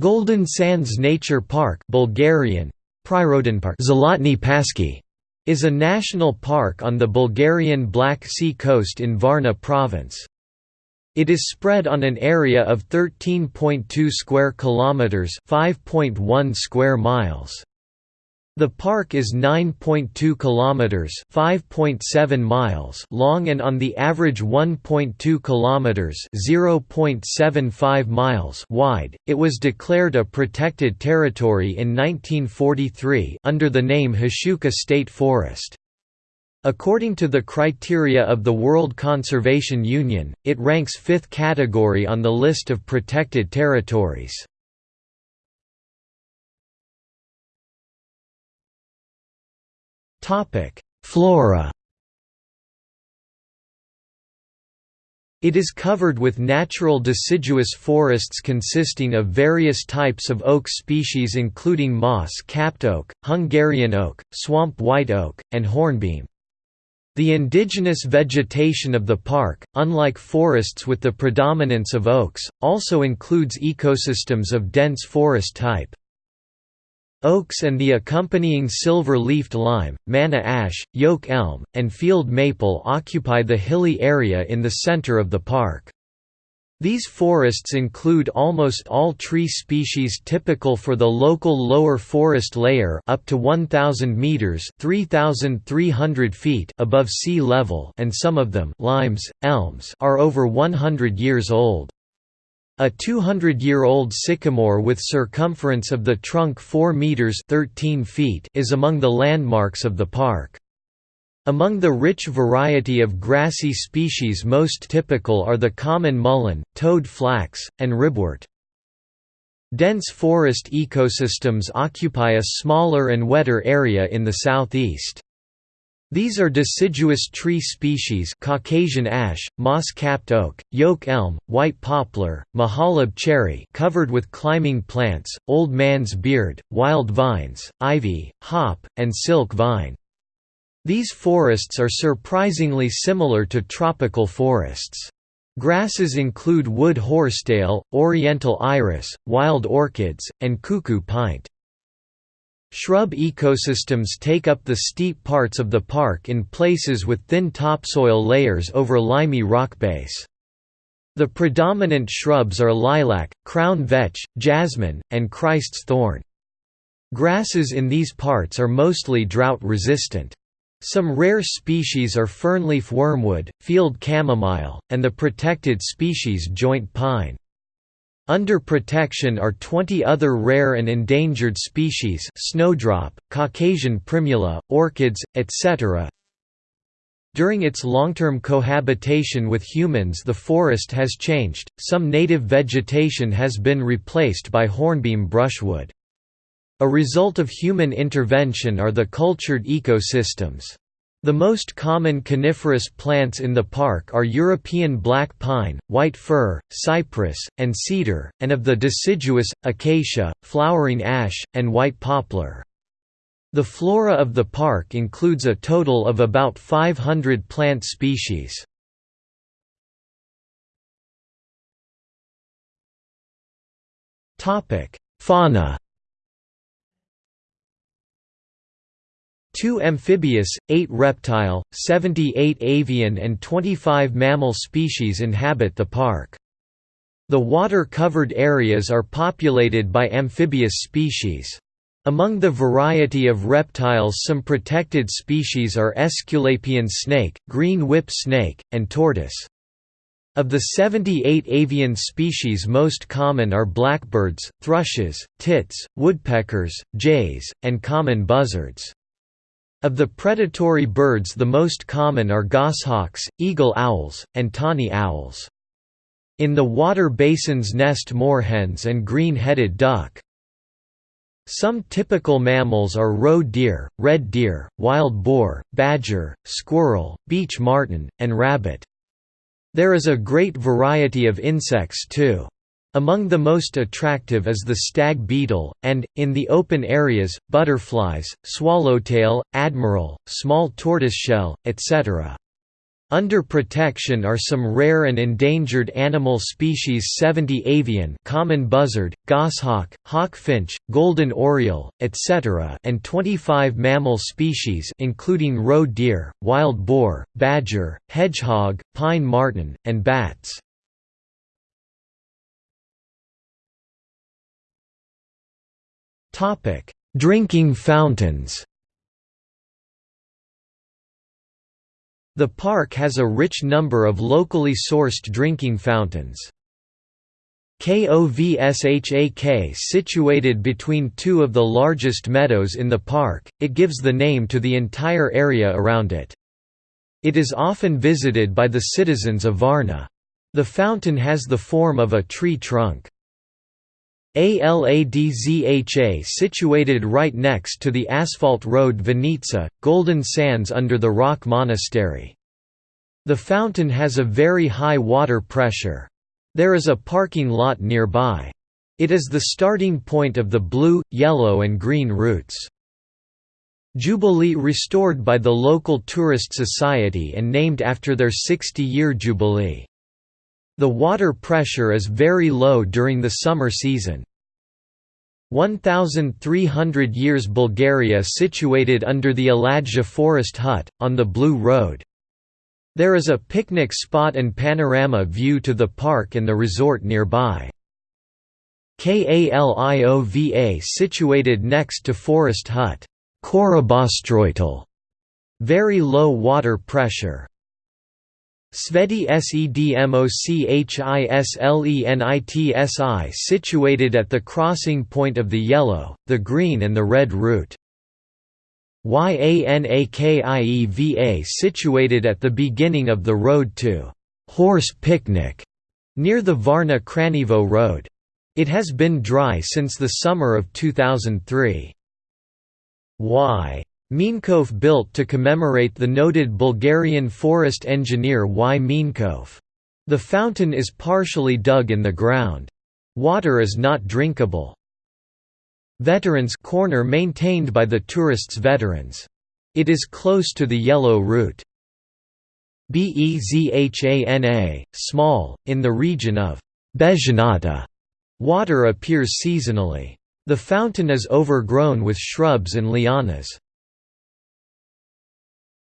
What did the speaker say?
Golden Sands Nature Park Bulgarian, Zolotny Paski, is a national park on the Bulgarian Black Sea coast in Varna province. It is spread on an area of 13.2 square kilometers, 5.1 square miles. The park is 9.2 kilometers, 5.7 miles long and on the average 1.2 kilometers, 0.75 miles wide. It was declared a protected territory in 1943 under the name Hashuka State Forest. According to the criteria of the World Conservation Union, it ranks 5th category on the list of protected territories. Topic: Flora. It is covered with natural deciduous forests consisting of various types of oak species including moss-capped oak, Hungarian oak, swamp white oak, and hornbeam. The indigenous vegetation of the park, unlike forests with the predominance of oaks, also includes ecosystems of dense forest type. Oaks and the accompanying silver-leafed lime, manna ash, yoke elm, and field maple occupy the hilly area in the center of the park. These forests include almost all tree species typical for the local lower forest layer up to 1000 meters (3300 feet) above sea level and some of them limes, elms are over 100 years old. A 200-year-old sycamore with circumference of the trunk 4 meters 13 feet is among the landmarks of the park. Among the rich variety of grassy species most typical are the common mullein, toad flax, and ribwort. Dense forest ecosystems occupy a smaller and wetter area in the southeast. These are deciduous tree species Caucasian ash, moss-capped oak, yoke elm, white poplar, Mahaleb cherry covered with climbing plants, old man's beard, wild vines, ivy, hop, and silk vine. These forests are surprisingly similar to tropical forests. Grasses include wood horsetail, oriental iris, wild orchids, and cuckoo pint. Shrub ecosystems take up the steep parts of the park in places with thin topsoil layers over limey rock base. The predominant shrubs are lilac, crown vetch, jasmine, and Christ's thorn. Grasses in these parts are mostly drought-resistant. Some rare species are fernleaf wormwood, field chamomile, and the protected species joint pine. Under protection are 20 other rare and endangered species snowdrop, Caucasian primula, orchids, etc. During its long-term cohabitation with humans the forest has changed, some native vegetation has been replaced by hornbeam brushwood. A result of human intervention are the cultured ecosystems. The most common coniferous plants in the park are European black pine, white fir, cypress, and cedar, and of the deciduous, acacia, flowering ash, and white poplar. The flora of the park includes a total of about 500 plant species. Fauna 2 amphibious, 8 reptile, 78 avian and 25 mammal species inhabit the park. The water-covered areas are populated by amphibious species. Among the variety of reptiles some protected species are Aesculapian snake, green whip snake, and tortoise. Of the 78 avian species most common are blackbirds, thrushes, tits, woodpeckers, jays, and common buzzards. Of the predatory birds the most common are goshawks, eagle owls, and tawny owls. In the water basins nest moorhens and green-headed duck. Some typical mammals are roe deer, red deer, wild boar, badger, squirrel, beech marten, and rabbit. There is a great variety of insects too. Among the most attractive is the stag beetle, and, in the open areas, butterflies, swallowtail, admiral, small tortoiseshell, etc. Under protection are some rare and endangered animal species 70 avian common buzzard, goshawk, hawkfinch, golden oriole, etc. and 25 mammal species including roe deer, wild boar, badger, hedgehog, pine marten, and bats. Drinking fountains The park has a rich number of locally sourced drinking fountains. KOVSHAK situated between two of the largest meadows in the park, it gives the name to the entire area around it. It is often visited by the citizens of Varna. The fountain has the form of a tree trunk. ALADZHA situated right next to the asphalt road Vinitsa, Golden Sands under the Rock Monastery. The fountain has a very high water pressure. There is a parking lot nearby. It is the starting point of the blue, yellow and green routes. Jubilee restored by the local tourist society and named after their 60-year jubilee. The water pressure is very low during the summer season. 1300 years Bulgaria situated under the Aladja forest hut, on the Blue Road. There is a picnic spot and panorama view to the park and the resort nearby. Kaliova situated next to Forest Hut. Very low water pressure. Sveti Sedmochislenitsi situated at the crossing point of the yellow, the green and the red route. Yanakieva situated at the beginning of the road to Horse Picnic near the Varna Kranevo Road. It has been dry since the summer of 2003. Y. Minkov built to commemorate the noted Bulgarian forest engineer Y. Minkov. The fountain is partially dug in the ground. Water is not drinkable. Veterans Corner maintained by the tourists veterans. It is close to the Yellow Route. Bezhana, small, in the region of Bezhanata. Water appears seasonally. The fountain is overgrown with shrubs and lianas.